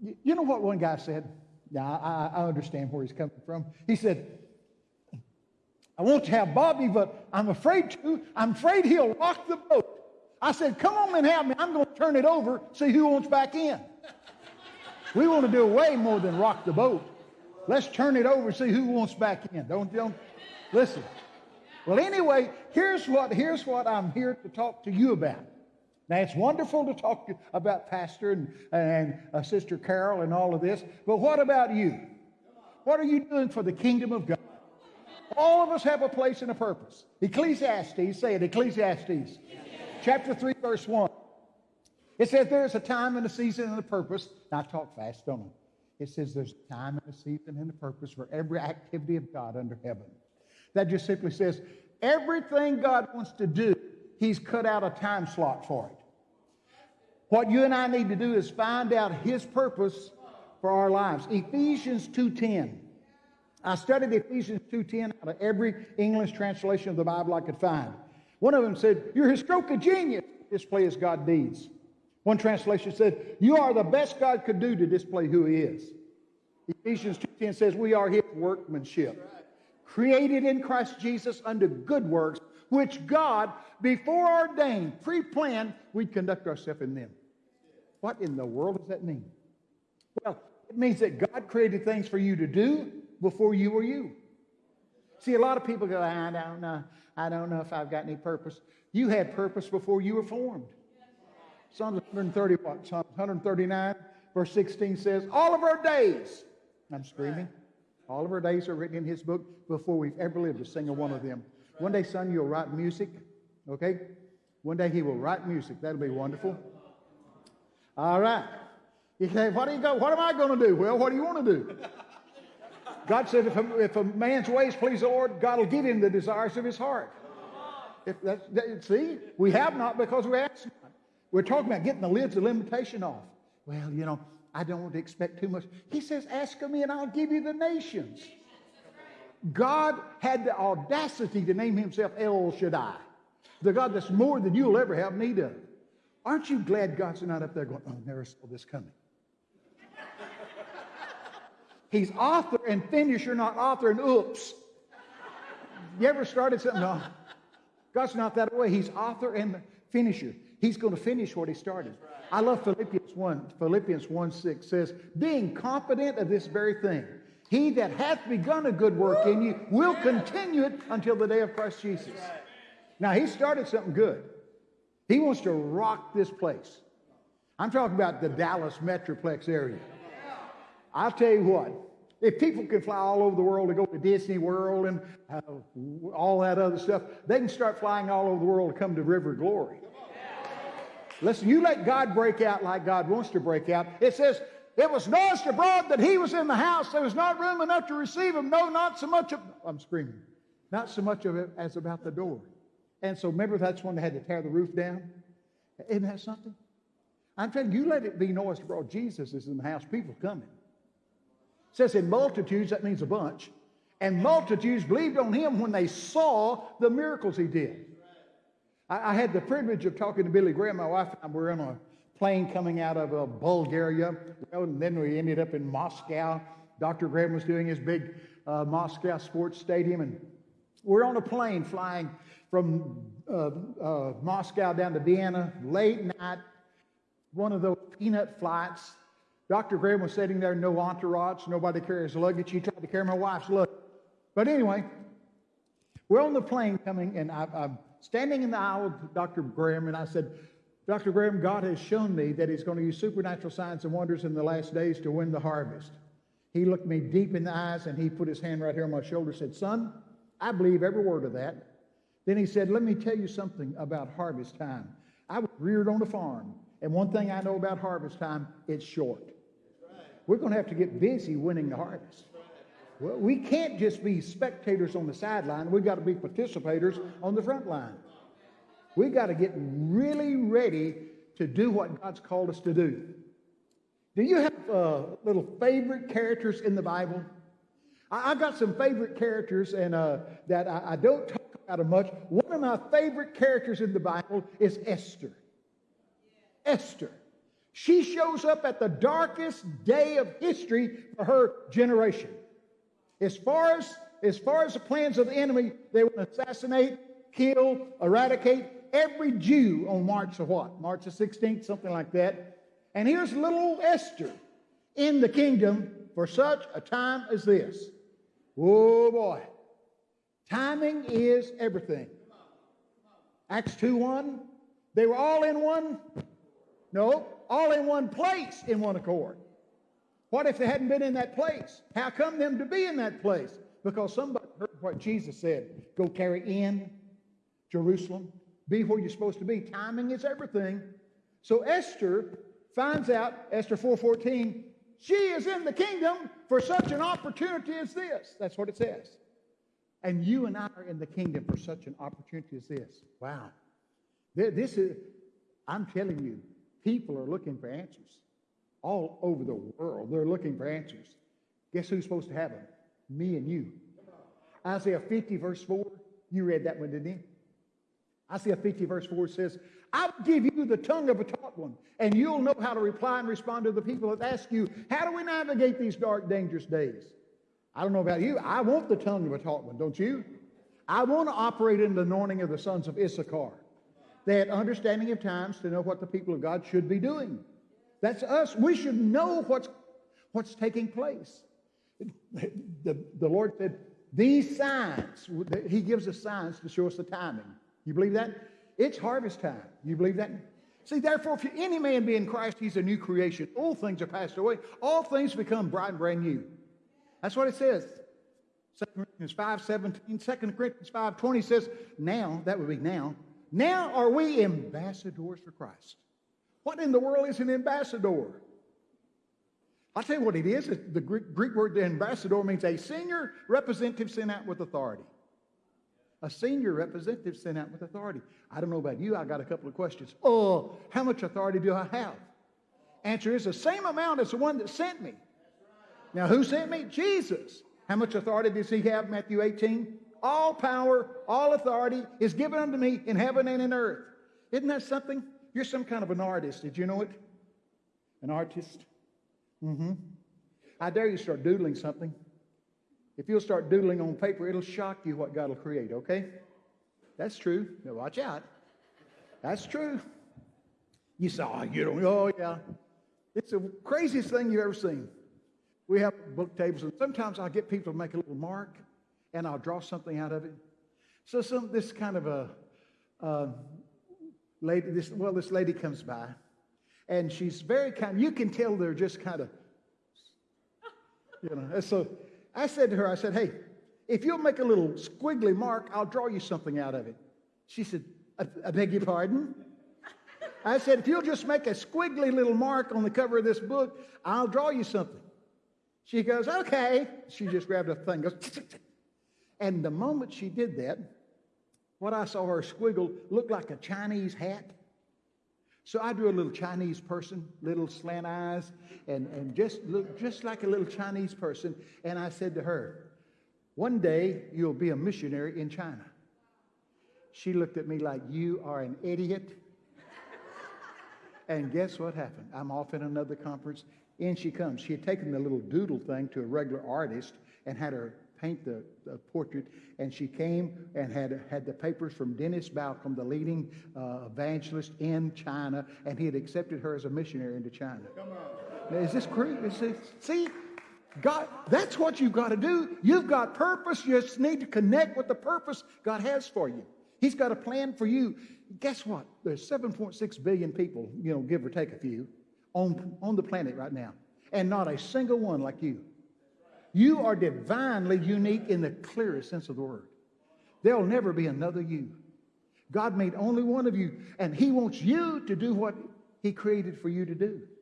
You know what one guy said? Yeah, I, I understand where he's coming from. He said, I want to have Bobby, but I'm afraid to. I'm afraid he'll rock the boat. I said, Come on and have me. I'm going to turn it over, see who wants back in. We want to do way more than rock the boat. Let's turn it over, see who wants back in. Don't, don't listen. Well, anyway, here's what, here's what I'm here to talk to you about. Now, it's wonderful to talk about Pastor and, and uh, Sister Carol and all of this, but what about you? What are you doing for the kingdom of God? All of us have a place and a purpose. Ecclesiastes, say it, Ecclesiastes, chapter 3, verse 1. It says there's a time and a season and a purpose. Now, I talk fast, don't I? It says there's a time and a season and a purpose for every activity of God under heaven. That just simply says everything God wants to do, He's cut out a time slot for it. What you and I need to do is find out his purpose for our lives. Ephesians 2:10. I studied Ephesians 2:10 out of every English translation of the Bible I could find. One of them said, "You're his stroke of genius display as God deeds." One translation said, "You are the best God could do to display who he is." Ephesians 2:10 says, "We are his workmanship, created in Christ Jesus unto good works, which God before ordained, pre-planned, we'd conduct ourselves in them." What in the world does that mean? Well, it means that God created things for you to do before you were you. See, a lot of people go, I don't know. I don't know if I've got any purpose. You had purpose before you were formed. Psalm 130, what? Psalm 139, verse 16 says, All of our days, I'm screaming, all of our days are written in his book before we've ever lived a single one of them. One day, son, you'll write music, okay? One day he will write music. That'll be wonderful. All right. You say, what, do you go, what am I going to do? Well, what do you want to do? God said, if a, if a man's ways please the Lord, God will give him the desires of his heart. If that, that, see, we have not because we ask not. We're talking about getting the lids of limitation off. Well, you know, I don't want to expect too much. He says, ask of me and I'll give you the nations. God had the audacity to name himself El Shaddai, the God that's more than you'll ever have need of. Aren't you glad God's not up there going, oh, never saw this coming? He's author and finisher, not author and oops. You ever started something? No. God's not that way. He's author and finisher. He's going to finish what he started. I love Philippians 1. Philippians 1 6 says, being confident of this very thing, he that hath begun a good work in you will continue it until the day of Christ Jesus. Now, he started something good. He wants to rock this place. I'm talking about the Dallas Metroplex area. I'll tell you what, if people can fly all over the world to go to Disney World and uh, all that other stuff, they can start flying all over the world to come to River Glory. Listen, you let God break out like God wants to break out. It says, it was noised abroad that he was in the house. There was not room enough to receive him. No, not so much of, I'm screaming, not so much of it as about the door. And so remember that's when they had to tear the roof down? Isn't that something? I'm telling you, you let it be noised abroad. Jesus is in the house. People coming. It says in multitudes, that means a bunch. And multitudes believed on him when they saw the miracles he did. I, I had the privilege of talking to Billy Graham. My wife and I were in a plane coming out of uh, Bulgaria. And then we ended up in Moscow. Dr. Graham was doing his big uh, Moscow sports stadium. And we're on a plane flying from uh, uh, Moscow down to Vienna, late night, one of those peanut flights. Dr. Graham was sitting there, no entourage, nobody carries luggage. He tried to carry my wife's luggage. But anyway, we're on the plane coming, and I, I'm standing in the aisle with Dr. Graham, and I said, Dr. Graham, God has shown me that He's going to use supernatural signs and wonders in the last days to win the harvest. He looked me deep in the eyes and he put his hand right here on my shoulder and said, Son, I believe every word of that. Then he said, Let me tell you something about harvest time. I was reared on a farm, and one thing I know about harvest time, it's short. We're going to have to get busy winning the harvest. Well, we can't just be spectators on the sideline. We've got to be participators on the front line. We've got to get really ready to do what God's called us to do. Do you have uh, little favorite characters in the Bible? I, have got some favorite characters and uh, that I, I, don't talk about much. One of my favorite characters in the Bible is Esther. Esther. She shows up at the darkest day of history for her generation. As far as, as far as the plans of the enemy, they will assassinate, kill, eradicate every Jew on March of what? March the 16th, something like that. And here's little Esther in the kingdom for such a time as this. Oh boy. Timing is everything. Acts 2 1. They were all in one. No, all in one place in one accord. What if they hadn't been in that place? How come them to be in that place? Because somebody heard what Jesus said go carry in Jerusalem, be where you're supposed to be. Timing is everything. So Esther finds out, Esther 4:14, she is in the kingdom for such an opportunity as this. That's what it says. And you and I are in the kingdom for such an opportunity as this. Wow. This is, I'm telling you, people are looking for answers all over the world. They're looking for answers. Guess who's supposed to have them? Me and you. Isaiah 50, verse 4. You read that one, didn't you? Isaiah 50, verse 4 says, I'll give you the tongue of a taught one, and you'll know how to reply and respond to the people that ask you, How do we navigate these dark, dangerous days? I don't know about you. I want the tongue of a taught one, don't you? I want to operate in the anointing of the sons of Issachar. They had understanding of times to know what the people of God should be doing. That's us. We should know what's, what's taking place. The, the Lord said, These signs, He gives us signs to show us the timing. You believe that? It's harvest time. You believe that? See, therefore, if any man be in Christ, he's a new creation. All things are passed away. All things become bright and brand new. That's what it says. 2 Corinthians 5 17, 2 Corinthians 5 20 says, Now, that would be now, now are we ambassadors for Christ. What in the world is an ambassador? I'll tell you what it is. The Greek, word ambassador means a senior representative sent out with authority. A senior representative sent out with authority. I don't know about you, I got a couple of questions. Oh, how much authority do I have? Answer is the same amount as the one that sent me. Now, who sent me? Jesus. How much authority does he have? Matthew 18. All power, all authority is given unto me in heaven and in earth. Isn't that something? You're some kind of an artist. Did you know it? An artist? Mm-hmm. I dare you start doodling something. If you'll start doodling on paper, it'll shock you what God will create, okay? That's true. Now watch out. That's true. You say, oh, you don't, oh, yeah. It's the craziest thing you've ever seen. We have book tables, and sometimes I'll get people to make a little mark, and I'll draw something out of it. So some this kind of a uh, lady, this well, this lady comes by, and she's very kind. You can tell they're just kind of, you know. So I said to her, I said, "Hey, if you'll make a little squiggly mark, I'll draw you something out of it." She said, "I, I beg your pardon." I said, "If you'll just make a squiggly little mark on the cover of this book, I'll draw you something." She goes, okay. She just grabbed a thing, goes, and the moment she did that, what I saw her squiggle looked like a Chinese hat. So I drew a little Chinese person, little slant eyes, and, and just look just like a little Chinese person. And I said to her, One day you'll be a missionary in China. She looked at me like, You are an idiot. and guess what happened? I'm off in another conference, in she comes. She had taken the little doodle thing to a regular artist and had her paint the, the portrait. And she came and had, had the papers from Dennis Balcombe, the leading uh, evangelist in China, and he had accepted her as a missionary into China. Come on. Now, is this crazy? See, God, that's what you've got to do. You've got purpose. You just need to connect with the purpose God has for you. He's got a plan for you. Guess what? There's 7.6 billion people, you know, give or take a few on, on the planet right now, and not a single one like you. You are divinely unique in the clearest sense of the word. There'll never be another you. God made only one of you, and He wants you to do what He created for you to do.